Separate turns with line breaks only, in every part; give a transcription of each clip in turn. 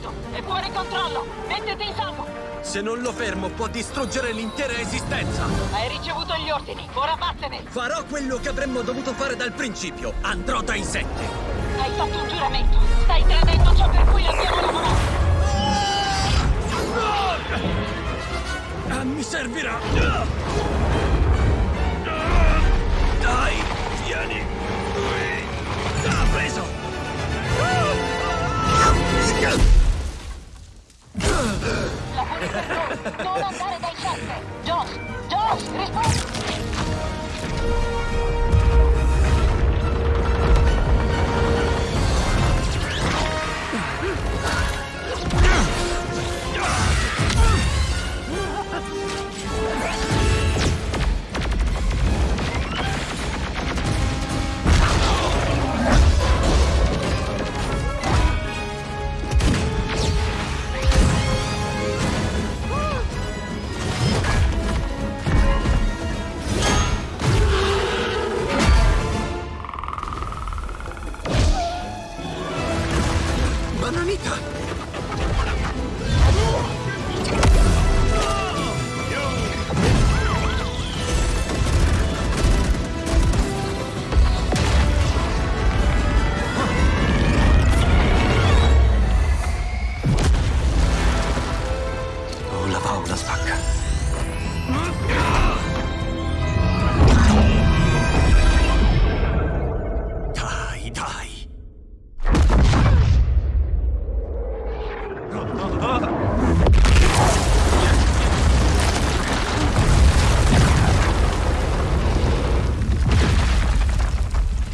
mezzo! È fuori controllo! Mettiti in salvo!
Se non lo fermo può distruggere l'intera esistenza!
Hai ricevuto gli ordini, ora vattene!
Farò quello che avremmo dovuto fare dal principio! Andrò dai sette!
Hai fatto un giuramento! Stai tradendo ciò per cui abbiamo lavorato!
Ah, mi servirà! Dai, vieni! Qui! Ah, preso!
La punizione Don't let that attack. Josh! Josh!
Respond!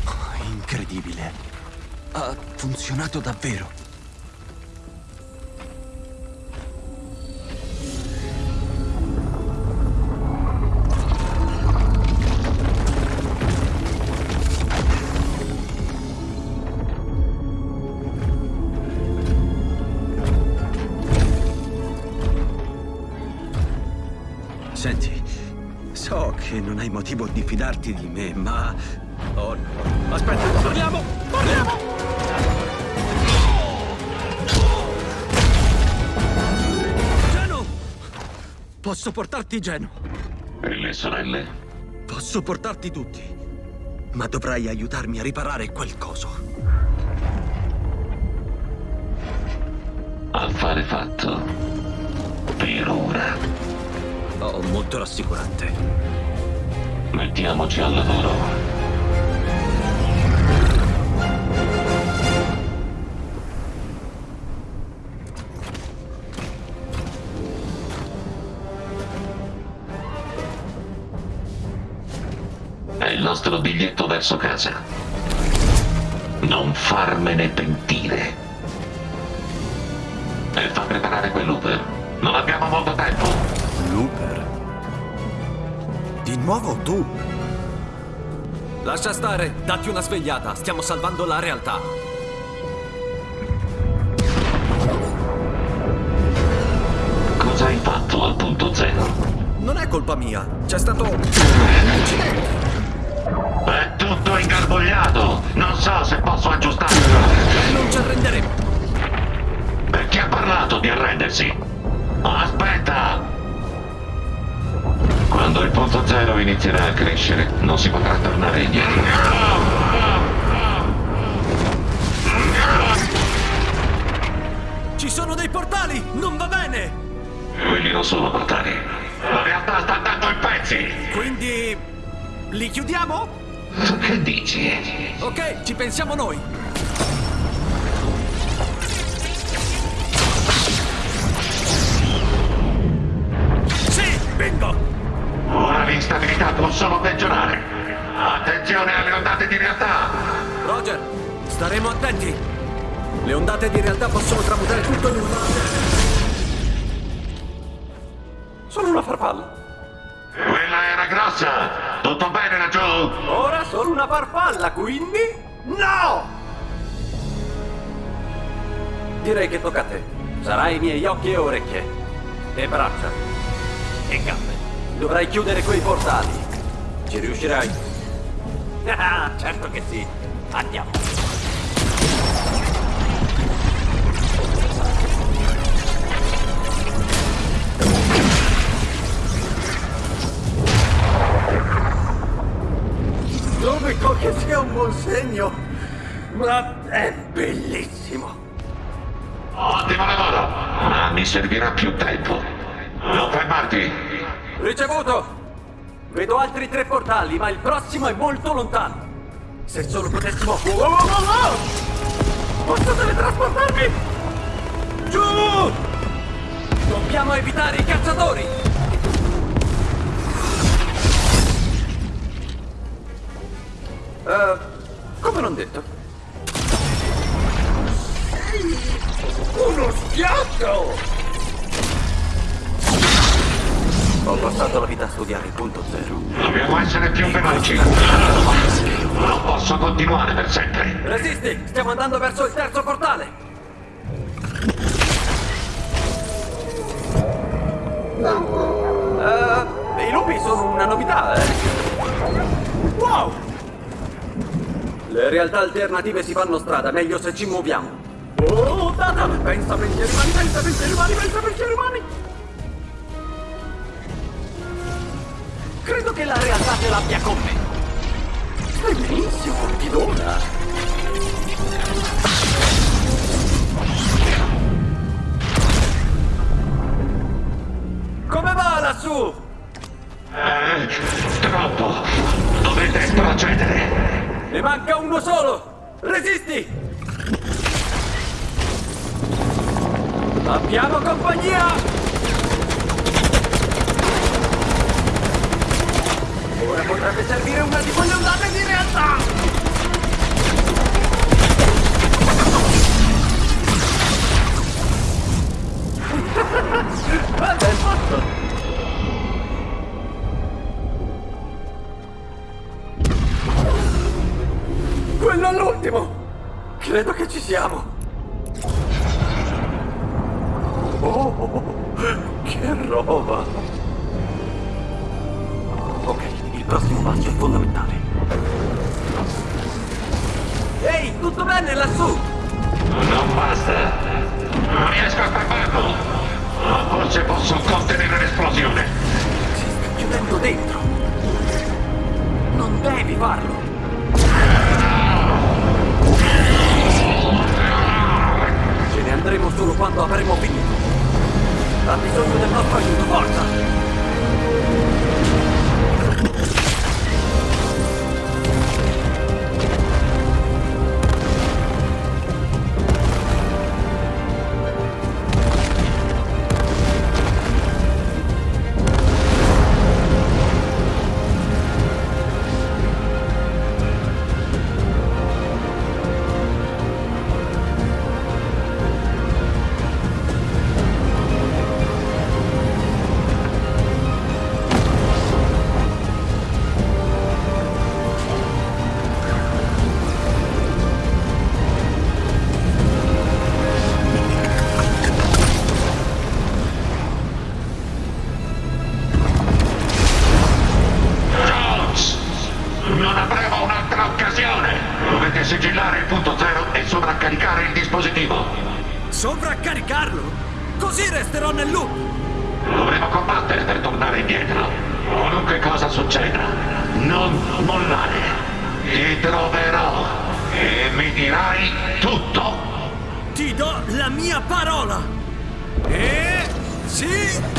Oh, Incredibile. Ha funzionato davvero. Senti, so che non hai motivo di fidarti di me, ma... Oh no. Aspetta, parliamo! Parliamo! Geno! Posso portarti Geno.
E le sorelle?
Posso portarti tutti. Ma dovrai aiutarmi a riparare quel coso.
Affare fatto. Per ora.
Oh, molto rassicurante.
Mettiamoci al lavoro. È il nostro biglietto verso casa. Non farmene pentire. E fa preparare quell'Uber. Non abbiamo molto tempo.
Looper? Di nuovo tu?
Lascia stare, datti una svegliata, stiamo salvando la realtà.
Cosa hai fatto al punto zero?
Non è colpa mia, c'è stato un incidente.
È tutto ingarbugliato! Non so se posso aggiustarlo!
Non ci arrenderemo.
Perché ha parlato di arrendersi? Aspetta! Quando il punto zero inizierà a crescere, non si potrà tornare indietro.
Ci sono dei portali, non va bene.
Quelli non sono portali. La realtà sta andando in pezzi!
Quindi li chiudiamo?
Che dici?
Ok, ci pensiamo noi. Sì, bingo.
Ora l'instabilità può solo peggiorare. Attenzione alle ondate di realtà!
Roger, staremo attenti. Le ondate di realtà possono tramutare tutto in un... Sono una farfalla.
Quella era grossa! Tutto bene laggiù?
Ora sono una farfalla, quindi... No! Direi che tocca a te. Sarai i miei occhi e orecchie. E braccia. E gambe. Dovrai chiudere quei portali. Ci riuscirai? Ah, certo che sì. Andiamo. Dove che sia un buon segno, ma è bellissimo.
Ottimo lavoro, ma mi servirà più tempo. Non fermarti,
Ricevuto! Vedo altri tre portali, ma il prossimo è molto lontano. Se solo potessimo... Wow, wow, wow, wow! Posso teletrasportarmi? Giù! Dobbiamo evitare i cacciatori! Eh, come non detto? Uno schiatto! Ho passato la vita a studiare il punto zero.
Dobbiamo essere più veloci. Non posso continuare per sempre.
Resisti! Stiamo andando verso il terzo portale! Eh, I lupi sono una novità, eh? Wow! Le realtà alternative si fanno strada, meglio se ci muoviamo. Oh, data! Pensa pensieri umani, pensa pensieri umani, pensa pensieri umani! Credo che la realtà ce l'abbia con me. Benissimo, ti dona. Come va lassù?
Eh, troppo. Dovete procedere.
Ne manca uno solo! Resisti! Abbiamo compagnia! Ora potrebbe servire una di quelle ondate di realtà! Quello all'ultimo! Credo che ci siamo! Oh, che roba! Prossimo passo è fondamentale. Ehi, tutto bene lassù?
Non basta. Non riesco a fermarlo. Ma forse posso contenere l'esplosione.
Si sta chiudendo dentro. Non devi farlo. Ce ne andremo solo quando avremo finito. Ha bisogno del nostro aiuto, forza!
Thank you.
Sovraccaricarlo? Così resterò nel loop!
Dovremo combattere per tornare indietro. Qualunque cosa succeda, non mollare. Ti troverò e mi dirai tutto.
Ti do la mia parola! E... sì...